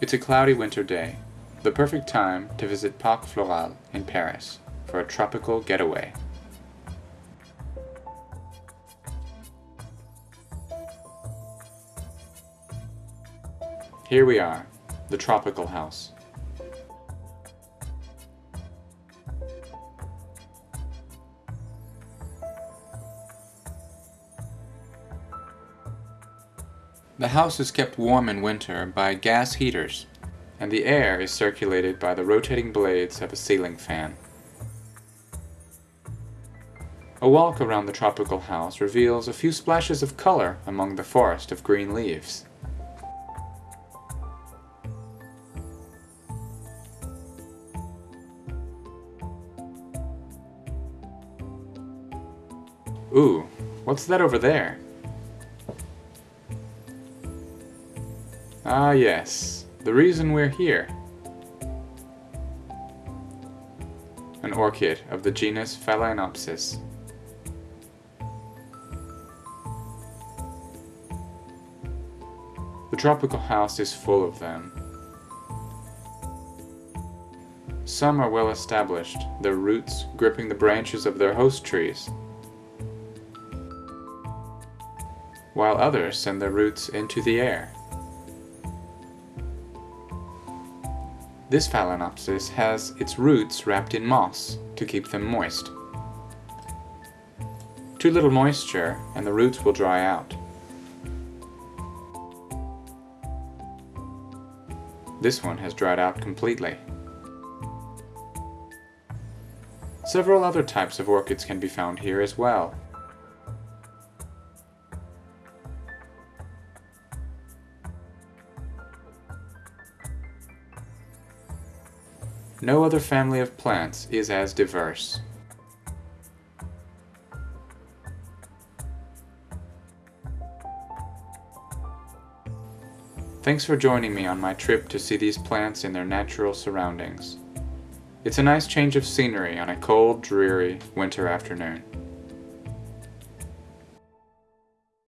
It's a cloudy winter day, the perfect time to visit Parc Floral in Paris for a tropical getaway. Here we are, the tropical house. The house is kept warm in winter by gas heaters, and the air is circulated by the rotating blades of a ceiling fan. A walk around the tropical house reveals a few splashes of color among the forest of green leaves. Ooh, what's that over there? Ah yes, the reason we're here. An orchid of the genus Phalaenopsis. The tropical house is full of them. Some are well established, their roots gripping the branches of their host trees, while others send their roots into the air. This Phalaenopsis has its roots wrapped in moss to keep them moist. Too little moisture and the roots will dry out. This one has dried out completely. Several other types of orchids can be found here as well. No other family of plants is as diverse. Thanks for joining me on my trip to see these plants in their natural surroundings. It's a nice change of scenery on a cold, dreary winter afternoon.